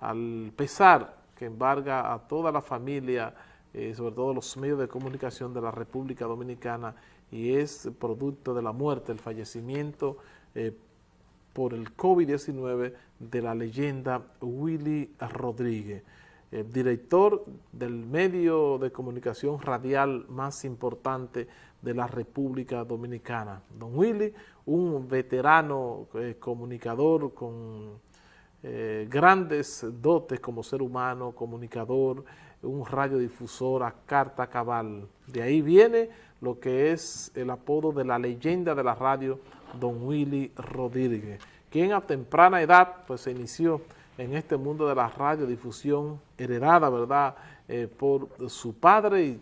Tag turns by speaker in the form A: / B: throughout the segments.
A: al pesar que embarga a toda la familia, eh, sobre todo los medios de comunicación de la República Dominicana, y es producto de la muerte, el fallecimiento eh, por el COVID-19 de la leyenda Willy Rodríguez, el director del medio de comunicación radial más importante de la República Dominicana. Don Willy, un veterano eh, comunicador con eh, grandes dotes como ser humano, comunicador, un radiodifusor a carta cabal. De ahí viene lo que es el apodo de la leyenda de la radio, Don Willy Rodríguez, quien a temprana edad pues se inició en este mundo de la radiodifusión heredada, ¿verdad?, eh, por su padre y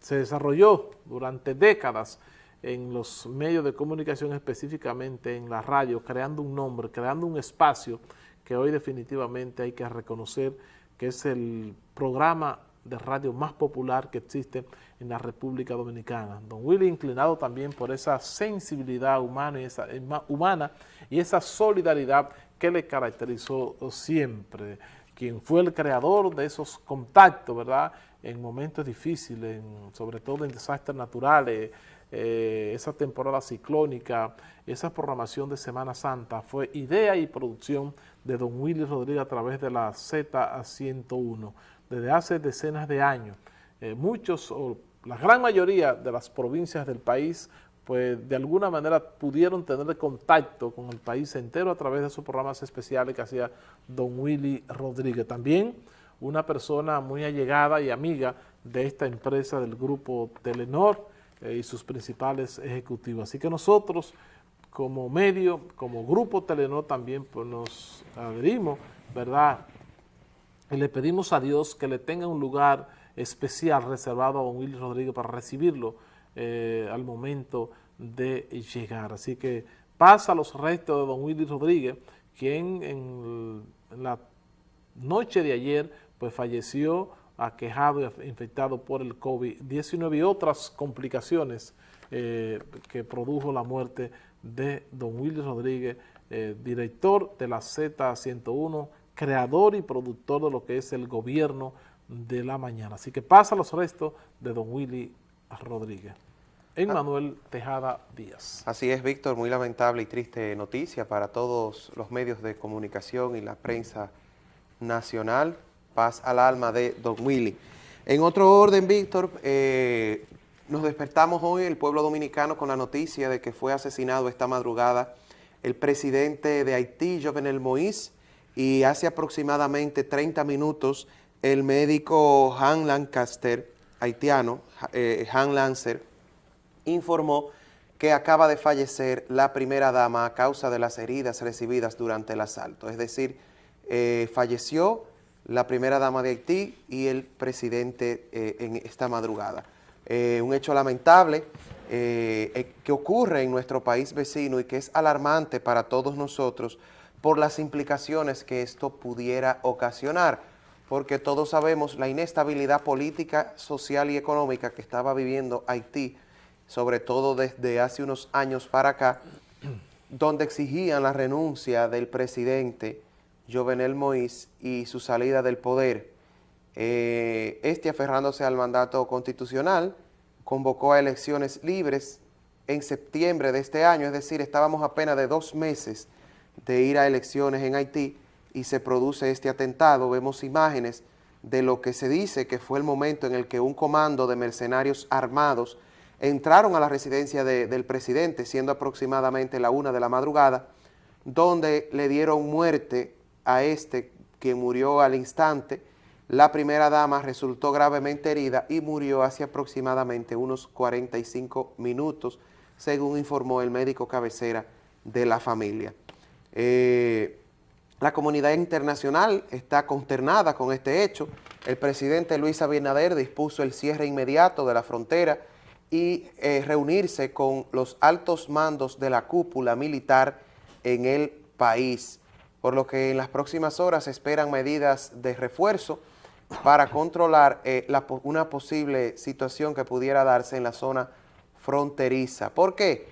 A: se desarrolló durante décadas en los medios de comunicación, específicamente en la radio, creando un nombre, creando un espacio que hoy definitivamente hay que reconocer que es el programa de radio más popular que existe en la República Dominicana. Don Willy inclinado también por esa sensibilidad humana y esa, humana y esa solidaridad que le caracterizó siempre, quien fue el creador de esos contactos, ¿verdad?, en momentos difíciles, sobre todo en desastres naturales, eh, esa temporada ciclónica, esa programación de Semana Santa, fue idea y producción de don Willy Rodríguez a través de la Z101, desde hace decenas de años. Eh, muchos, o la gran mayoría de las provincias del país, pues de alguna manera pudieron tener contacto con el país entero a través de esos programas especiales que hacía don Willy Rodríguez. También una persona muy allegada y amiga de esta empresa del grupo Telenor eh, y sus principales ejecutivos. Así que nosotros como medio, como grupo Telenor también pues, nos adherimos, ¿verdad? Y le pedimos a Dios que le tenga un lugar especial reservado a don Willy Rodríguez para recibirlo eh, al momento de llegar. Así que pasa los restos de don Willy Rodríguez, quien en la noche de ayer pues falleció aquejado y infectado por el COVID-19 y otras complicaciones eh, que produjo la muerte de don Willy Rodríguez, eh, director de la Z101, creador y productor de lo que es el gobierno de la mañana. Así que pasa los restos de don Willy Rodríguez. Emmanuel Tejada Díaz.
B: Así es, Víctor, muy lamentable y triste noticia para todos los medios de comunicación y la prensa nacional paz al alma de Don Willy. En otro orden, Víctor, eh, nos despertamos hoy el pueblo dominicano con la noticia de que fue asesinado esta madrugada el presidente de Haití, Jovenel Moïse, y hace aproximadamente 30 minutos el médico Han Lancaster, haitiano, eh, Han Lancer, informó que acaba de fallecer la primera dama a causa de las heridas recibidas durante el asalto. Es decir, eh, falleció la primera dama de Haití y el presidente eh, en esta madrugada. Eh, un hecho lamentable eh, que ocurre en nuestro país vecino y que es alarmante para todos nosotros por las implicaciones que esto pudiera ocasionar, porque todos sabemos la inestabilidad política, social y económica que estaba viviendo Haití, sobre todo desde hace unos años para acá, donde exigían la renuncia del presidente Jovenel Moïse y su salida del poder. Eh, este, aferrándose al mandato constitucional, convocó a elecciones libres en septiembre de este año, es decir, estábamos apenas de dos meses de ir a elecciones en Haití y se produce este atentado. Vemos imágenes de lo que se dice que fue el momento en el que un comando de mercenarios armados entraron a la residencia del presidente, siendo aproximadamente la una de la madrugada, donde le dieron muerte a este que murió al instante. La primera dama resultó gravemente herida y murió hace aproximadamente unos 45 minutos, según informó el médico cabecera de la familia. Eh, la comunidad internacional está consternada con este hecho. El presidente Luis Abinader dispuso el cierre inmediato de la frontera y eh, reunirse con los altos mandos de la cúpula militar en el país por lo que en las próximas horas se esperan medidas de refuerzo para controlar eh, una posible situación que pudiera darse en la zona fronteriza. ¿Por qué?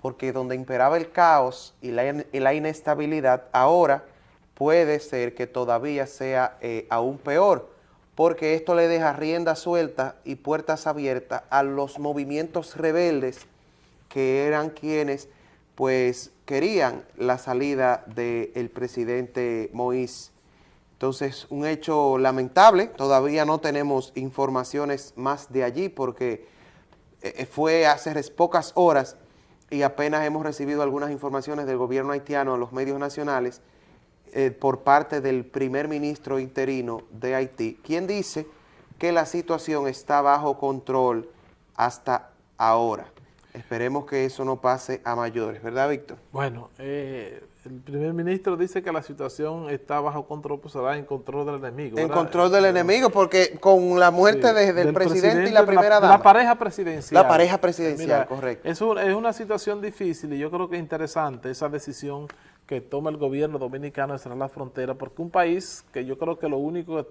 B: Porque donde imperaba el caos y la, inestabilidad, ahora puede ser que todavía sea eh, aún peor, porque esto le deja rienda suelta y puertas abiertas a los movimientos rebeldes que eran quienes pues querían la salida del presidente Moïse. Entonces, un hecho lamentable, todavía no tenemos informaciones más de allí porque eh, fue hace pocas horas y apenas hemos recibido algunas informaciones del gobierno haitiano en los medios nacionales eh, por parte del primer ministro interino de Haití, quien dice que la situación está bajo control hasta ahora. Esperemos que eso no pase a mayores, ¿verdad, Víctor?
A: Bueno, eh, el primer ministro dice que la situación está bajo control, pues será en control del enemigo.
B: En control del enemigo, porque con la muerte del, presidente, y la primera dama.
A: La pareja presidencial.
B: La pareja presidencial, correcto.
A: Es, es una situación difícil y yo creo que es interesante esa decisión que toma el gobierno dominicano de cerrar la frontera, porque un país que yo creo que lo único que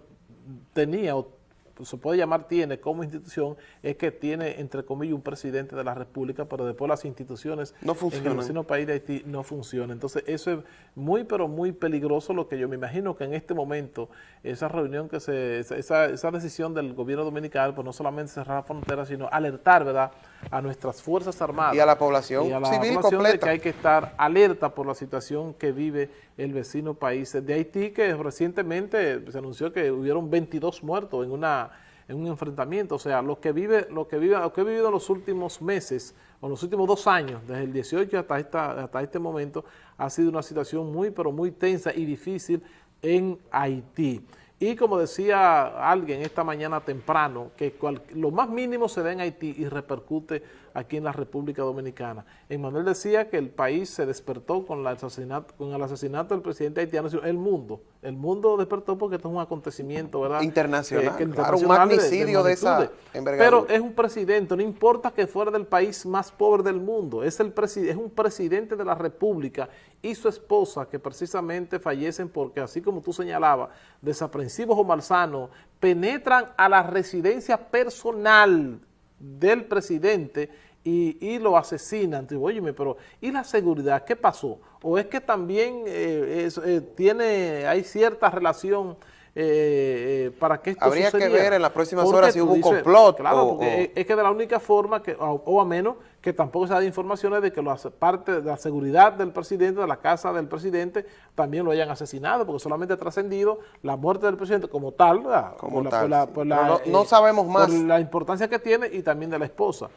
A: tenía o se puede llamar tiene como institución es que tiene, entre comillas, un presidente de la República, pero después las instituciones
B: no
A: en el vecino país de Haití no funcionan. Entonces, eso es muy, pero muy peligroso, lo que yo me imagino que en este momento, esa reunión que se, esa, esa decisión del gobierno dominicano, pues no solamente cerrar la frontera, sino alertar, ¿verdad?, a nuestras Fuerzas Armadas.
B: Y a la población y a la civil población completa.
A: De que hay que estar alerta por la situación que vive el vecino país de Haití, que recientemente se anunció que hubieron 22 muertos en una en un enfrentamiento, o sea, lo que vive, lo que vive, lo que he vivido los últimos meses, o los últimos dos años, desde el 18 hasta, esta, hasta este momento, ha sido una situación muy, pero muy tensa y difícil en Haití. Y como decía alguien esta mañana temprano, que lo más mínimo se da en Haití y repercute aquí en la República Dominicana. Emanuel decía que el país se despertó con, la asesinato, con el asesinato del presidente haitiano, el mundo. El mundo despertó porque esto es un acontecimiento ¿verdad?
B: internacional, un magnicidio de, esa
A: Pero es un presidente, no importa que fuera del país más pobre del mundo, es, el es un presidente de la República y su esposa que precisamente fallecen porque, así como tú señalabas, desaprensivos o malsanos, penetran a la residencia personal del presidente y, lo asesinan. Oye, pero ¿y la seguridad? ¿Qué pasó? ¿O es que también eh, eh, tiene, hay cierta relación eh, para que esto
B: Habría que ver en las próximas horas si hubo un complot.
A: Claro, porque es que de la única forma, que o, a menos que tampoco se da informaciones de que lo parte de la seguridad del presidente, de la casa del presidente, también lo hayan asesinado, porque solamente ha trascendido la muerte del presidente como tal,
B: como no, sabemos más. Por
A: la importancia que tiene y también de la esposa.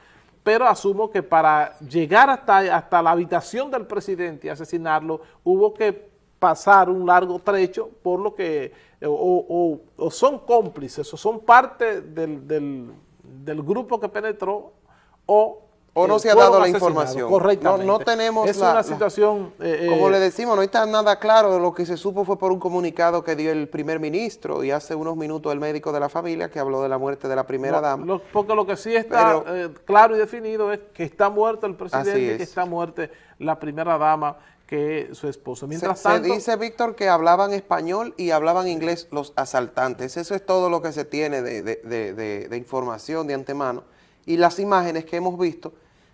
A: Pero asumo que para llegar hasta, hasta la habitación del presidente y asesinarlo, hubo que pasar un largo trecho por lo que o, son cómplices o son parte del, del grupo que penetró o
B: o no se ha dado la información.
A: Correctamente.
B: No, tenemos
A: es una situación...
B: Eh, como le decimos, no está nada claro. Lo que se supo fue por un comunicado que dio el primer ministro y hace unos minutos el médico de la familia que habló de la muerte de la primera dama.
A: porque lo que sí está eh, claro y definido es que está muerto el presidente y que está muerta la primera dama que su esposo. Mientras
B: se,
A: tanto,
B: se dice, Víctor, que hablaban español y hablaban inglés los asaltantes. Eso es todo lo que se tiene de, de, de información de antemano y las imágenes que hemos visto,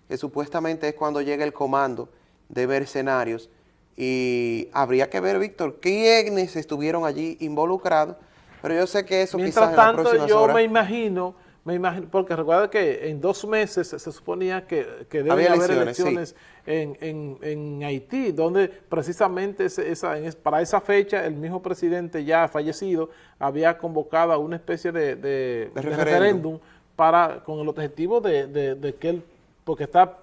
B: que supuestamente es cuando llega el comando de mercenarios, y habría que ver, Víctor, quiénes estuvieron allí involucrados, pero yo sé que eso
A: Mientras
B: quizás
A: tanto, en yo me imagino, me imagino, porque recuerda que en dos meses se, suponía que, que deben haber elecciones, en, Haití, donde precisamente esa, para esa fecha el mismo presidente ya fallecido había convocado a una especie de, referéndum. para con el objetivo de, que él, porque está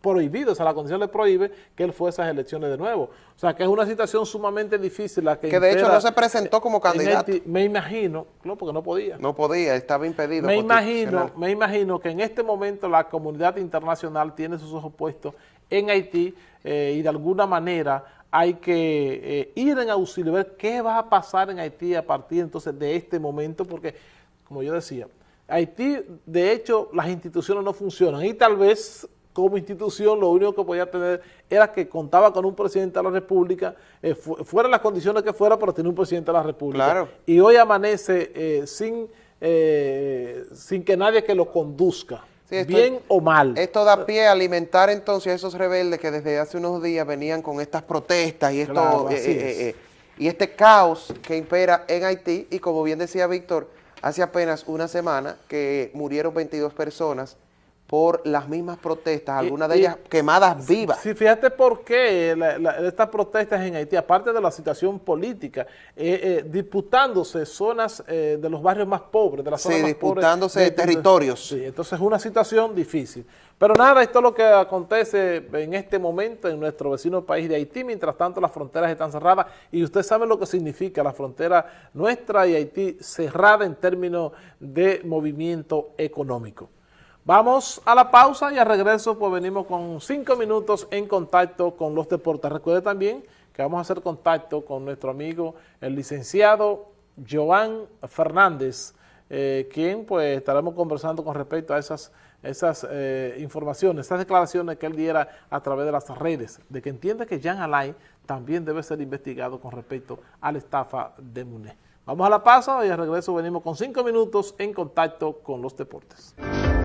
A: prohibido, o sea, la condición le prohíbe que él fuese a esas elecciones de nuevo. O sea, que es una situación sumamente difícil la que...
B: Que de hecho no se presentó como candidato.
A: me imagino, no, porque no podía.
B: No podía, estaba impedido.
A: Me imagino, me imagino que en este momento la comunidad internacional tiene sus ojos puestos en Haití eh, y de alguna manera hay que eh, ir en auxilio, ver qué va a pasar en Haití a partir entonces de este momento, porque, como yo decía, Haití, de hecho, las instituciones no funcionan y tal vez como institución lo único que podía tener era que contaba con un presidente de la República, eh, fuera las condiciones que fuera, pero tenía un presidente de la República. Y hoy amanece eh, sin, eh, sin que nadie que lo conduzca. bien o mal.
B: Esto da pie a alimentar entonces a esos rebeldes que desde hace unos días venían con estas protestas y esto y este caos que impera en Haití, y como bien decía Víctor, hace apenas una semana que murieron 22 personas por las mismas protestas, algunas de ellas quemadas vivas.
A: Sí, fíjate por qué estas protestas en Haití, aparte de la situación política, eh, eh, disputándose zonas eh, de los barrios más pobres, de las zonas
B: sí,
A: más
B: disputándose territorios.
A: Sí, entonces es una situación difícil. Pero nada, esto es lo que acontece en este momento en nuestro vecino país de Haití, mientras tanto las fronteras están cerradas y usted sabe lo que significa la frontera nuestra y Haití cerrada en términos de movimiento económico. Vamos a la pausa y al regreso pues venimos con cinco minutos en contacto con los deportes. Recuerde también que vamos a hacer contacto con nuestro amigo el licenciado Joan Fernández, eh, quien pues estaremos conversando con respecto a esas, esas eh, informaciones, esas declaraciones que él diera a través de las redes, de que entiende que Jean Alain también debe ser investigado con respecto a la estafa de MUNE. Vamos a la pausa y al regreso venimos con cinco minutos en contacto con los deportes.